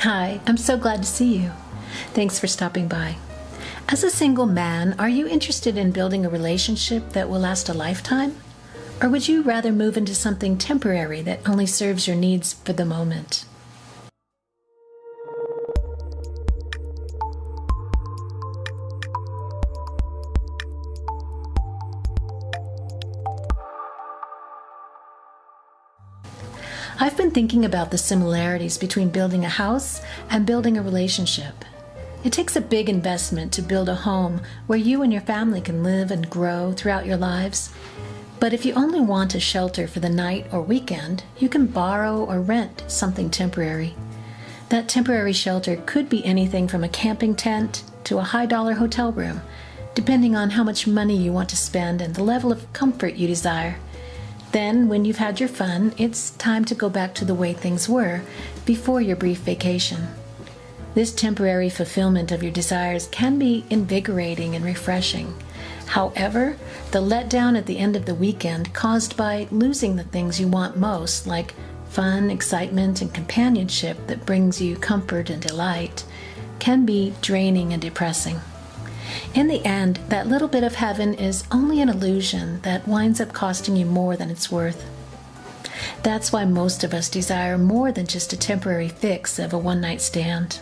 Hi, I'm so glad to see you. Thanks for stopping by. As a single man, are you interested in building a relationship that will last a lifetime? Or would you rather move into something temporary that only serves your needs for the moment? I've been thinking about the similarities between building a house and building a relationship. It takes a big investment to build a home where you and your family can live and grow throughout your lives. But if you only want a shelter for the night or weekend, you can borrow or rent something temporary. That temporary shelter could be anything from a camping tent to a high dollar hotel room, depending on how much money you want to spend and the level of comfort you desire. Then, when you've had your fun, it's time to go back to the way things were before your brief vacation. This temporary fulfillment of your desires can be invigorating and refreshing. However, the letdown at the end of the weekend caused by losing the things you want most, like fun, excitement, and companionship that brings you comfort and delight, can be draining and depressing. In the end, that little bit of heaven is only an illusion that winds up costing you more than it's worth. That's why most of us desire more than just a temporary fix of a one night stand.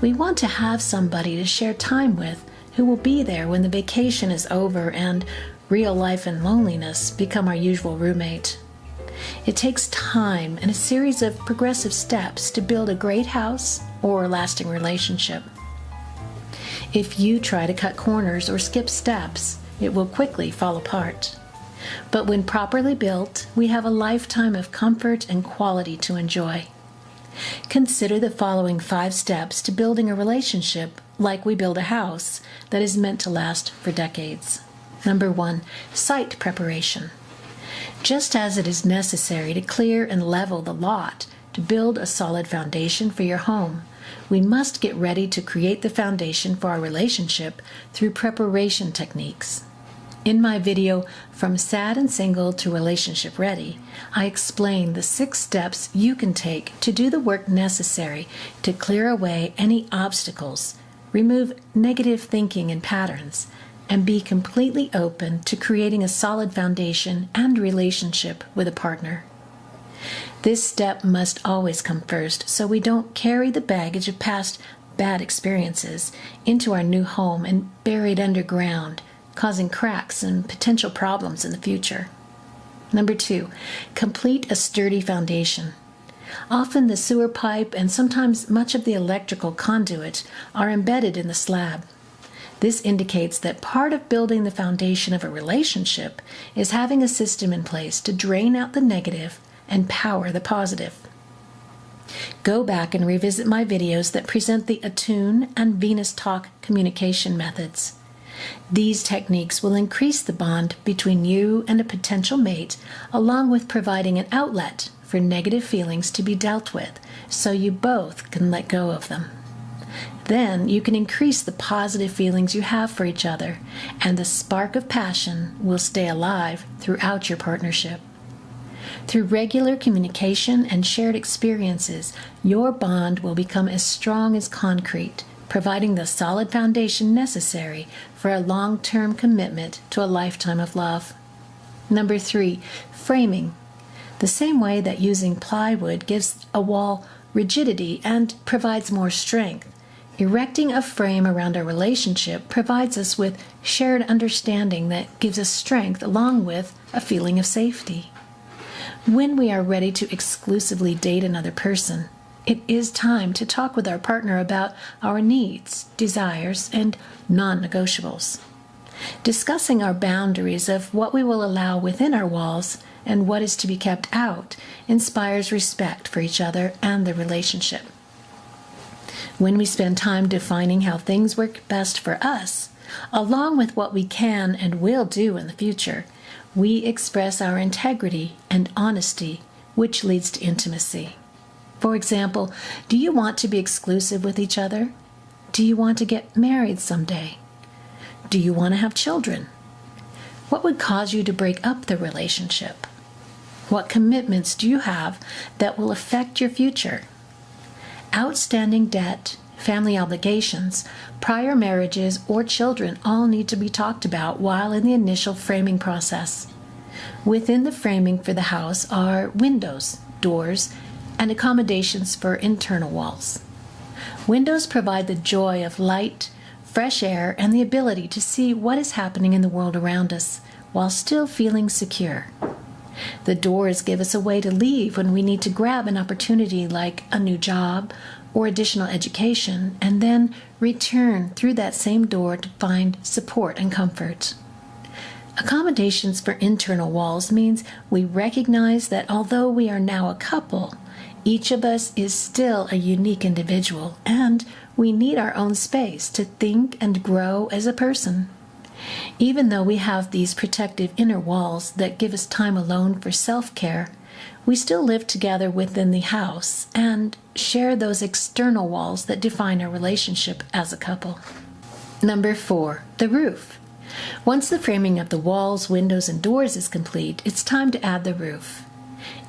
We want to have somebody to share time with who will be there when the vacation is over and real life and loneliness become our usual roommate. It takes time and a series of progressive steps to build a great house or lasting relationship. If you try to cut corners or skip steps, it will quickly fall apart. But when properly built, we have a lifetime of comfort and quality to enjoy. Consider the following five steps to building a relationship like we build a house that is meant to last for decades. Number one, site preparation. Just as it is necessary to clear and level the lot to build a solid foundation for your home, we must get ready to create the foundation for our relationship through preparation techniques. In my video, From Sad and Single to Relationship Ready, I explain the six steps you can take to do the work necessary to clear away any obstacles, remove negative thinking and patterns, and be completely open to creating a solid foundation and relationship with a partner. This step must always come first so we don't carry the baggage of past bad experiences into our new home and bury it underground, causing cracks and potential problems in the future. Number two, complete a sturdy foundation. Often the sewer pipe and sometimes much of the electrical conduit are embedded in the slab. This indicates that part of building the foundation of a relationship is having a system in place to drain out the negative and power the positive. Go back and revisit my videos that present the Attune and Venus Talk communication methods. These techniques will increase the bond between you and a potential mate, along with providing an outlet for negative feelings to be dealt with so you both can let go of them. Then you can increase the positive feelings you have for each other, and the spark of passion will stay alive throughout your partnership. Through regular communication and shared experiences, your bond will become as strong as concrete, providing the solid foundation necessary for a long term commitment to a lifetime of love. Number three, framing. The same way that using plywood gives a wall rigidity and provides more strength, erecting a frame around a relationship provides us with shared understanding that gives us strength along with a feeling of safety. When we are ready to exclusively date another person, it is time to talk with our partner about our needs, desires, and non negotiables. Discussing our boundaries of what we will allow within our walls and what is to be kept out inspires respect for each other and the relationship. When we spend time defining how things work best for us, along with what we can and will do in the future, we express our integrity and honesty, which leads to intimacy. For example, do you want to be exclusive with each other? Do you want to get married someday? Do you want to have children? What would cause you to break up the relationship? What commitments do you have that will affect your future? outstanding debt, family obligations, prior marriages, or children all need to be talked about while in the initial framing process. Within the framing for the house are windows, doors, and accommodations for internal walls. Windows provide the joy of light, fresh air, and the ability to see what is happening in the world around us while still feeling secure. The doors give us a way to leave when we need to grab an opportunity like a new job or additional education, and then return through that same door to find support and comfort. Accommodations for internal walls means we recognize that although we are now a couple, each of us is still a unique individual, and we need our own space to think and grow as a person. Even though we have these protective inner walls that give us time alone for self care, we still live together within the house and share those external walls that define our relationship as a couple. Number four, the roof. Once the framing of the walls, windows, and doors is complete, it's time to add the roof.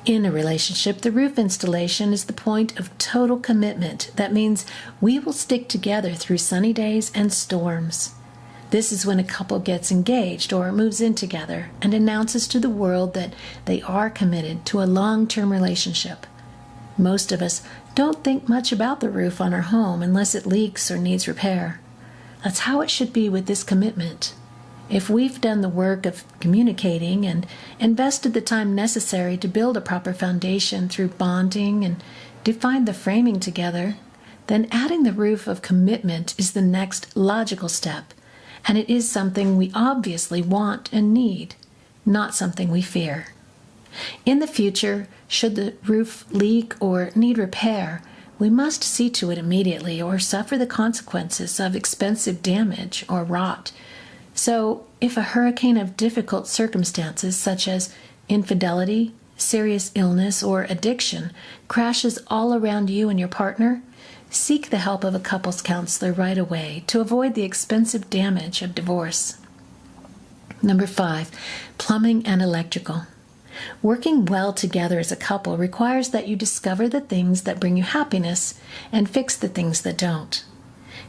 In a relationship, the roof installation is the point of total commitment. That means we will stick together through sunny days and storms. This is when a couple gets engaged or moves in together and announces to the world that they are committed to a long term relationship. Most of us don't think much about the roof on our home unless it leaks or needs repair. That's how it should be with this commitment. If we've done the work of communicating and invested the time necessary to build a proper foundation through bonding and defined the framing together, then adding the roof of commitment is the next logical step and it is something we obviously want and need, not something we fear. In the future, should the roof leak or need repair, we must see to it immediately or suffer the consequences of expensive damage or rot. So, if a hurricane of difficult circumstances, such as infidelity, serious illness, or addiction, crashes all around you and your partner, Seek the help of a couples counselor right away to avoid the expensive damage of divorce. Number five, plumbing and electrical. Working well together as a couple requires that you discover the things that bring you happiness and fix the things that don't.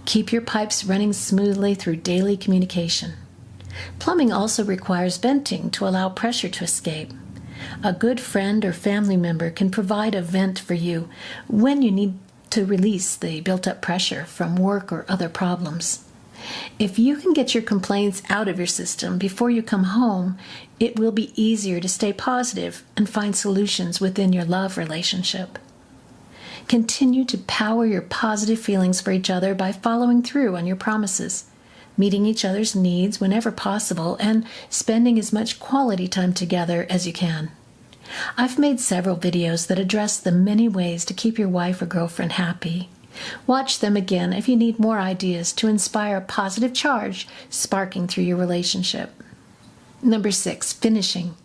Keep your pipes running smoothly through daily communication. Plumbing also requires venting to allow pressure to escape. A good friend or family member can provide a vent for you when you need to release the built up pressure from work or other problems. If you can get your complaints out of your system before you come home, it will be easier to stay positive and find solutions within your love relationship. Continue to power your positive feelings for each other by following through on your promises, meeting each other's needs whenever possible, and spending as much quality time together as you can. I've made several videos that address the many ways to keep your wife or girlfriend happy. Watch them again if you need more ideas to inspire a positive charge sparking through your relationship. Number six, finishing.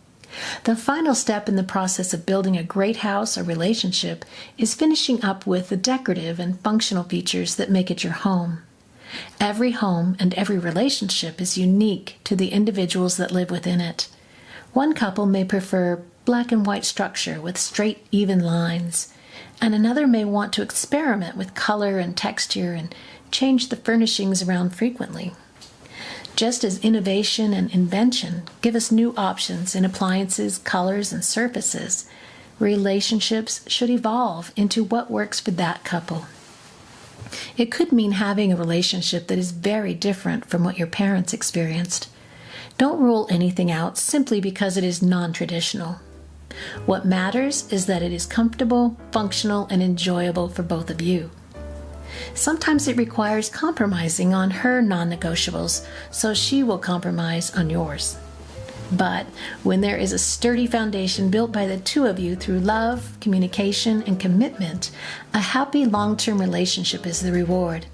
The final step in the process of building a great house or relationship is finishing up with the decorative and functional features that make it your home. Every home and every relationship is unique to the individuals that live within it. One couple may prefer black and white structure with straight, even lines, and another may want to experiment with color and texture and change the furnishings around frequently. Just as innovation and invention give us new options in appliances, colors, and surfaces, relationships should evolve into what works for that couple. It could mean having a relationship that is very different from what your parents experienced. Don't rule anything out simply because it is non traditional. What matters is that it is comfortable, functional, and enjoyable for both of you. Sometimes it requires compromising on her non negotiables, so she will compromise on yours. But when there is a sturdy foundation built by the two of you through love, communication, and commitment, a happy long term relationship is the reward.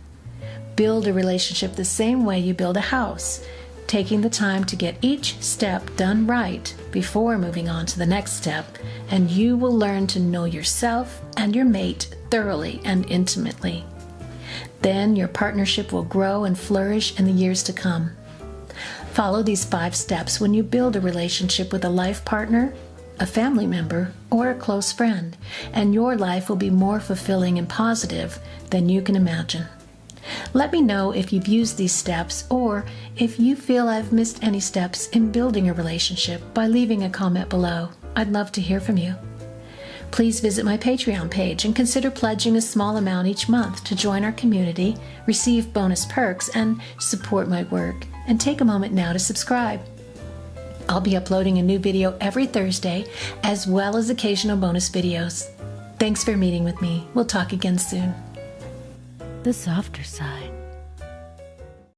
Build a relationship the same way you build a house taking the time to get each step done right before moving on to the next step, and you will learn to know yourself and your mate thoroughly and intimately. Then your partnership will grow and flourish in the years to come. Follow these five steps when you build a relationship with a life partner, a family member, or a close friend, and your life will be more fulfilling and positive than you can imagine. Let me know if you've used these steps or if you feel I've missed any steps in building a relationship by leaving a comment below. I'd love to hear from you. Please visit my Patreon page and consider pledging a small amount each month to join our community, receive bonus perks, and support my work. And take a moment now to subscribe. I'll be uploading a new video every Thursday, as well as occasional bonus videos. Thanks for meeting with me. We'll talk again soon. The softer side.